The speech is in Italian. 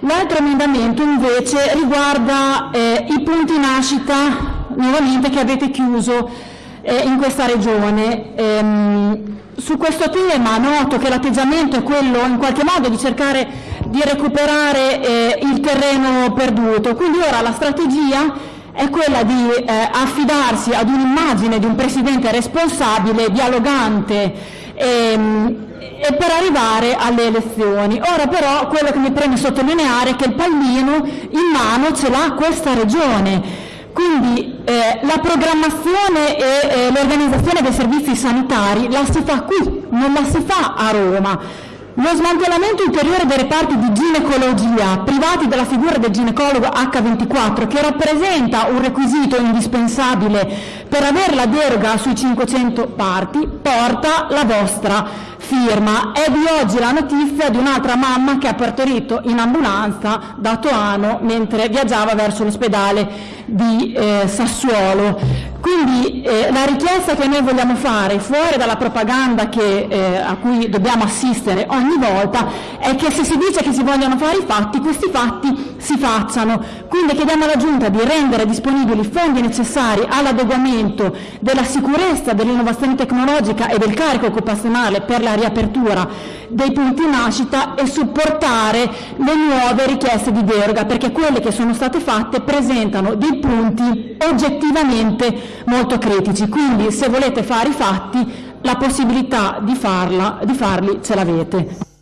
L'altro emendamento invece riguarda eh, i punti nascita nuovamente che avete chiuso eh, in questa regione. Ehm, su questo tema noto che l'atteggiamento è quello in qualche modo di cercare di recuperare eh, il terreno perduto, quindi ora la strategia è quella di eh, affidarsi ad un'immagine di un Presidente responsabile, dialogante ehm, e per arrivare alle elezioni. Ora però quello che mi preme sottolineare è che il pallino in mano ce l'ha questa Regione, quindi eh, la programmazione e eh, l'organizzazione dei servizi sanitari la si fa qui, non la si fa a Roma. Lo smantellamento ulteriore dei reparti di ginecologia privati della figura del ginecologo H24, che rappresenta un requisito indispensabile per avere la deroga sui 500 parti, porta la vostra firma. È di oggi la notizia di un'altra mamma che ha partorito in ambulanza da Toano mentre viaggiava verso l'ospedale di eh, Sassuolo. Quindi eh, la richiesta che noi vogliamo fare, fuori dalla propaganda che, eh, a cui dobbiamo assistere ogni volta, è che se si dice che si vogliono fare i fatti, questi fatti si facciano. Quindi chiediamo alla Giunta di rendere disponibili i fondi necessari all'adeguamento della sicurezza, dell'innovazione tecnologica e del carico occupazionale per la riapertura dei punti nascita e supportare le nuove richieste di deroga, perché quelle che sono state fatte presentano dei punti oggettivamente molto critici, quindi se volete fare i fatti la possibilità di, farla, di farli ce l'avete.